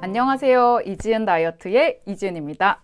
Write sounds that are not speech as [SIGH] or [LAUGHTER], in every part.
안녕하세요. 이지은 다이어트의 이지은입니다.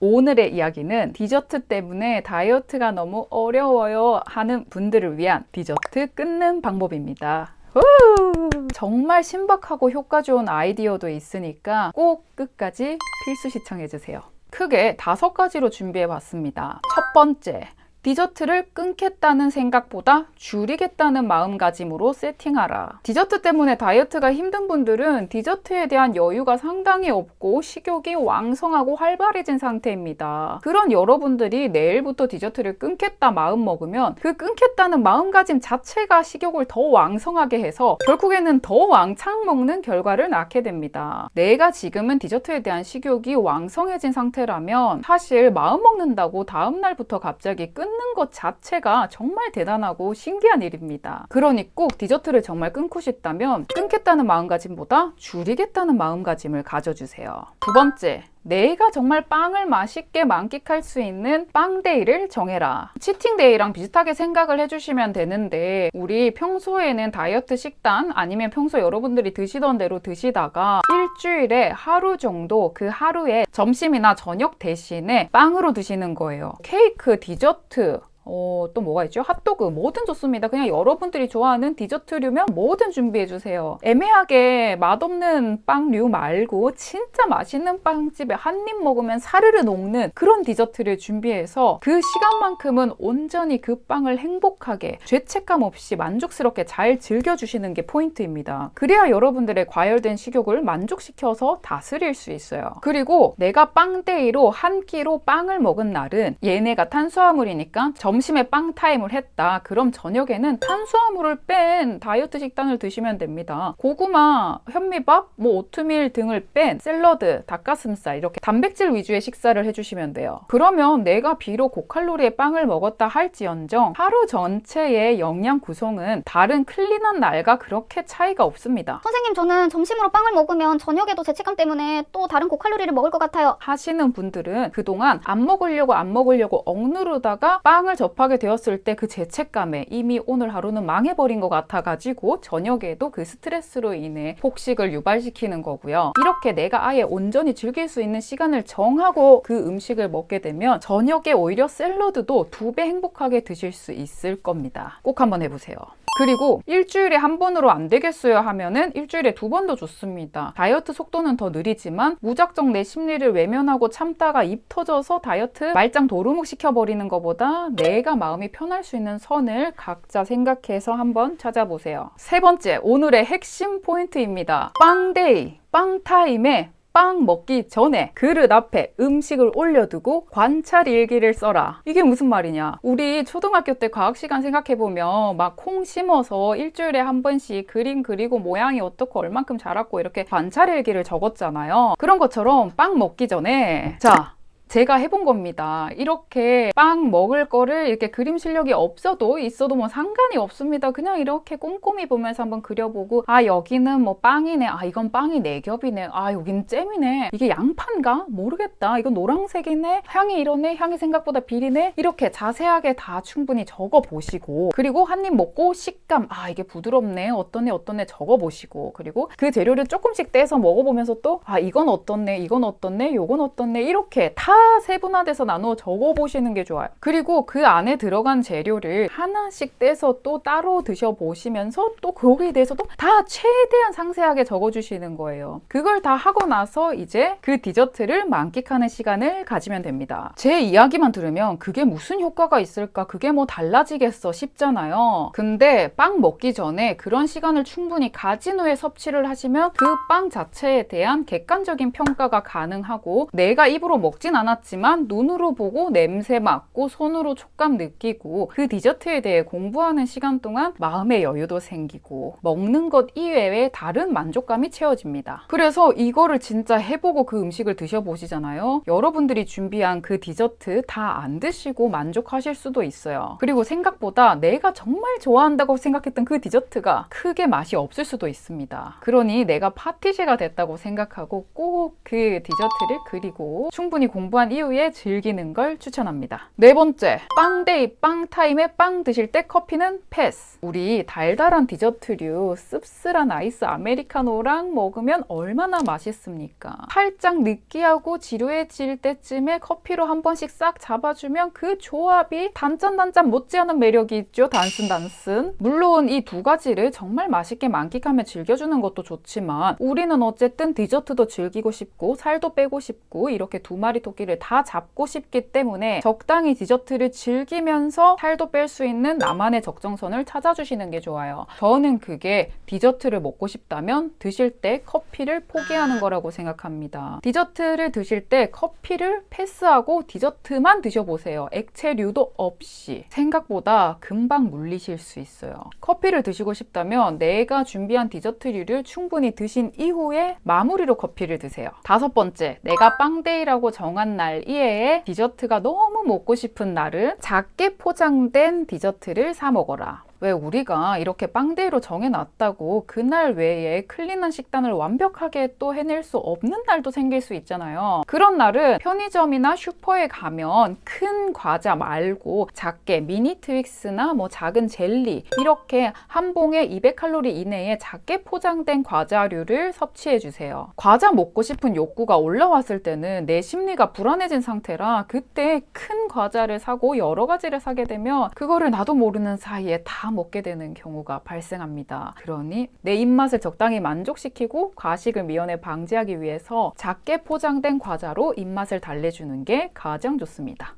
오늘의 이야기는 디저트 때문에 다이어트가 너무 어려워요 하는 분들을 위한 디저트 끊는 방법입니다. 우! 정말 신박하고 효과 좋은 아이디어도 있으니까 꼭 끝까지 필수 시청해주세요. 크게 다섯 가지로 준비해 봤습니다. 첫 번째, 디저트를 끊겠다는 생각보다 줄이겠다는 마음가짐으로 세팅하라. 디저트 때문에 다이어트가 힘든 분들은 디저트에 대한 여유가 상당히 없고 식욕이 왕성하고 활발해진 상태입니다. 그런 여러분들이 내일부터 디저트를 끊겠다 마음 먹으면 그 끊겠다는 마음가짐 자체가 식욕을 더 왕성하게 해서 결국에는 더 왕창 먹는 결과를 낳게 됩니다. 내가 지금은 디저트에 대한 식욕이 왕성해진 상태라면 사실 마음 먹는다고 다음날부터 갑자기 끊는 끊는 것 자체가 정말 대단하고 신기한 일입니다. 그러니 꼭 디저트를 정말 끊고 싶다면 끊겠다는 마음가짐보다 줄이겠다는 마음가짐을 가져주세요. 두 번째, 내가 정말 빵을 맛있게 만끽할 수 있는 빵데이를 정해라. 치팅데이랑 비슷하게 생각을 해주시면 되는데 우리 평소에는 다이어트 식단 아니면 평소 여러분들이 드시던 대로 드시다가 일주일에 하루 정도 그 하루에 점심이나 저녁 대신에 빵으로 드시는 거예요. 케이크, 디저트, 어, 또 뭐가 있죠? 핫도그 뭐든 좋습니다. 그냥 여러분들이 좋아하는 디저트류면 뭐든 준비해주세요. 애매하게 맛없는 빵류 말고 진짜 맛있는 빵집에 한 입 먹으면 사르르 녹는 그런 디저트를 준비해서 그 시간만큼은 온전히 그 빵을 행복하게 죄책감 없이 만족스럽게 잘 즐겨주시는 게 포인트입니다. 그래야 여러분들의 과열된 식욕을 만족시켜서 다스릴 수 있어요. 그리고 내가 빵day로 한 끼로 빵을 먹은 날은 얘네가 탄수화물이니까 점 점심에 빵 타임을 했다. 그럼 저녁에는 탄수화물을 뺀 다이어트 식단을 드시면 됩니다. 고구마, 현미밥, 뭐 오트밀 등을 뺀 샐러드, 닭가슴살 이렇게 단백질 위주의 식사를 해주시면 돼요. 그러면 내가 비록 고칼로리의 빵을 먹었다 할지언정 하루 전체의 영양 구성은 다른 clean한 날과 그렇게 차이가 없습니다. 선생님 저는 점심으로 빵을 먹으면 저녁에도 죄책감 때문에 또 다른 고칼로리를 먹을 것 같아요. 하시는 분들은 그동안 안 먹으려고 안 먹으려고 억누르다가 빵을 접하게 되었을 때 그 죄책감에 이미 오늘 하루는 망해버린 것 같아가지고 저녁에도 그 스트레스로 인해 폭식을 유발시키는 거고요. 이렇게 내가 아예 온전히 즐길 수 있는 시간을 정하고 그 음식을 먹게 되면 저녁에 오히려 샐러드도 두 배 행복하게 드실 수 있을 겁니다. 꼭 한번 해보세요. 그리고 일주일에 한 번으로 안 되겠어요 하면은 일주일에 두 번도 좋습니다. 다이어트 속도는 더 느리지만 무작정 내 심리를 외면하고 참다가 입 터져서 다이어트 말짱 도루묵 시켜버리는 것보다 내가 마음이 편할 수 있는 선을 각자 생각해서 한번 찾아보세요. 세 번째, 오늘의 핵심 포인트입니다. 빵데이, 빵타임에 빵 먹기 전에 그릇 앞에 음식을 올려두고 관찰 일기를 써라. 이게 무슨 말이냐? 우리 초등학교 때 과학 시간 생각해 보면 막 콩 심어서 일주일에 한 번씩 그림 그리고 모양이 어떻고 얼만큼 자랐고 이렇게 관찰 일기를 적었잖아요. 그런 것처럼 빵 먹기 전에 자 제가 해본 겁니다. 이렇게 빵 먹을 거를 이렇게 그림 실력이 없어도 있어도 뭐 상관이 없습니다. 그냥 이렇게 꼼꼼히 보면서 한번 그려보고 아 여기는 뭐 빵이네. 아 이건 빵이 네 겹이네. 아 여기는 잼이네. 이게 양파인가? 모르겠다. 이건 노란색이네. 향이 이러네. 향이 생각보다 비리네. 이렇게 자세하게 다 충분히 적어 보시고 그리고 한 입 먹고 식감 아 이게 부드럽네. 어떠네 어떠네 적어 보시고 그리고 그 재료를 조금씩 떼서 먹어보면서 또 아 이건 어떻네. 이건 어떻네. 요건 어떻네. 이렇게 다 세분화돼서 나누어 적어보시는 게 좋아요. 그리고 그 안에 들어간 재료를 하나씩 떼서 또 따로 드셔보시면서 또 거기에 대해서도 다 최대한 상세하게 적어주시는 거예요. 그걸 다 하고 나서 이제 그 디저트를 만끽하는 시간을 가지면 됩니다. 제 이야기만 들으면 그게 무슨 효과가 있을까? 그게 뭐 달라지겠어? 싶잖아요. 근데 빵 먹기 전에 그런 시간을 충분히 가진 후에 섭취를 하시면 그 빵 자체에 대한 객관적인 평가가 가능하고 내가 입으로 먹진 않 않았지만 눈으로 보고 냄새 맡고 손으로 촉감 느끼고 그 디저트에 대해 공부하는 시간 동안 마음의 여유도 생기고 먹는 것 이외에 다른 만족감이 채워집니다. 그래서 이거를 진짜 해보고 그 음식을 드셔보시잖아요. 여러분들이 준비한 그 디저트 다 안 드시고 만족하실 수도 있어요. 그리고 생각보다 내가 정말 좋아한다고 생각했던 그 디저트가 크게 맛이 없을 수도 있습니다. 그러니 내가 파티시에가 됐다고 생각하고 꼭 그 디저트를 그리고 충분히 공부 공부한 이후에 즐기는 걸 추천합니다. 네 번째, 빵day 빵 타임에 빵 드실 때 커피는 패스. 우리 달달한 디저트류 씁쓸한 아이스 아메리카노랑 먹으면 얼마나 맛있습니까? 살짝 느끼하고 지루해질 때쯤에 커피로 한 번씩 싹 잡아주면 그 조합이 단짠단짠 못지않은 매력이 있죠. 단순단순. 물론 이 두 가지를 정말 맛있게 만끽하며 즐겨주는 것도 좋지만 우리는 어쨌든 디저트도 즐기고 싶고 살도 빼고 싶고 이렇게 두 마리 토끼 를 다 잡고 싶기 때문에 적당히 디저트를 즐기면서 살도 뺄 수 있는 나만의 적정선을 찾아주시는 게 좋아요. 저는 그게 디저트를 먹고 싶다면 드실 때 커피를 포기하는 거라고 생각합니다. 디저트를 드실 때 커피를 패스하고 디저트만 드셔보세요. 액체류도 없이. 생각보다 금방 물리실 수 있어요. 커피를 드시고 싶다면 내가 준비한 디저트류를 충분히 드신 이후에 마무리로 커피를 드세요. 다섯 번째, 내가 빵day라고 정한 날 이외에 디저트가 너무 먹고 싶은 날은 작게 포장된 디저트를 사 먹어라. 왜 우리가 이렇게 빵day로 정해놨다고 그날 외에 clean한 식단을 완벽하게 또 해낼 수 없는 날도 생길 수 있잖아요. 그런 날은 편의점이나 슈퍼에 가면 큰 과자 말고 작게 미니 트윅스나 뭐 작은 젤리 이렇게 한 봉에 200칼로리 이내에 작게 포장된 과자류를 섭취해 주세요. 과자 먹고 싶은 욕구가 올라왔을 때는 내 심리가 불안해진 상태라 그때 큰 과자를 사고 여러 가지를 사게 되면 그거를 나도 모르는 사이에 다 먹게 되는 경우가 발생합니다. 그러니 내 입맛을 적당히 만족시키고 과식을 미연에 방지하기 위해서 작게 포장된 과자로 입맛을 달래주는 게 가장 좋습니다.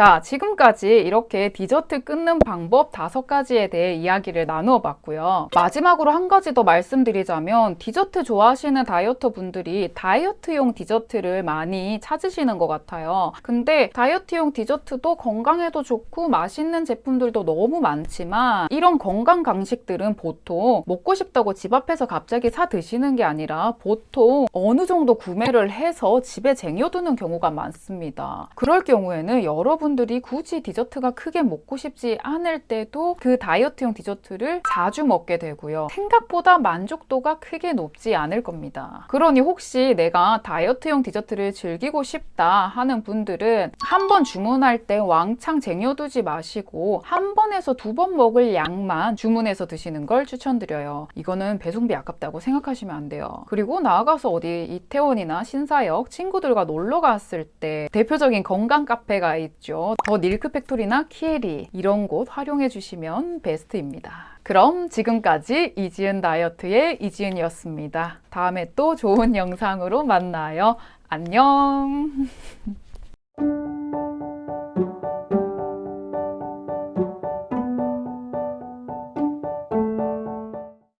자, 지금까지 이렇게 디저트 끊는 방법 다섯 가지에 대해 이야기를 나누어 봤고요. 마지막으로 한 가지 더 말씀드리자면 디저트 좋아하시는 다이어터 분들이 다이어트용 디저트를 많이 찾으시는 것 같아요. 근데 다이어트용 디저트도 건강에도 좋고 맛있는 제품들도 너무 많지만 이런 건강 간식들은 보통 먹고 싶다고 집 앞에서 갑자기 사 드시는 게 아니라 보통 어느 정도 구매를 해서 집에 쟁여두는 경우가 많습니다. 그럴 경우에는 여러분 분들이 굳이 디저트가 크게 먹고 싶지 않을 때도 그 다이어트용 디저트를 자주 먹게 되고요. 생각보다 만족도가 크게 높지 않을 겁니다. 그러니 혹시 내가 다이어트용 디저트를 즐기고 싶다 하는 분들은 한 번 주문할 때 왕창 쟁여두지 마시고 한 번에서 두 번 먹을 양만 주문해서 드시는 걸 추천드려요. 이거는 배송비 아깝다고 생각하시면 안 돼요. 그리고 나아가서 어디 이태원이나 신사역 친구들과 놀러 갔을 때 대표적인 건강 카페가 있죠. 더 닐크 팩토리나 키에리 이런 곳 활용해 주시면 베스트입니다. 그럼 지금까지 이지은 다이어트의 이지은이었습니다. 다음에 또 좋은 [LAUGHS] 영상으로 만나요. 안녕! [LAUGHS]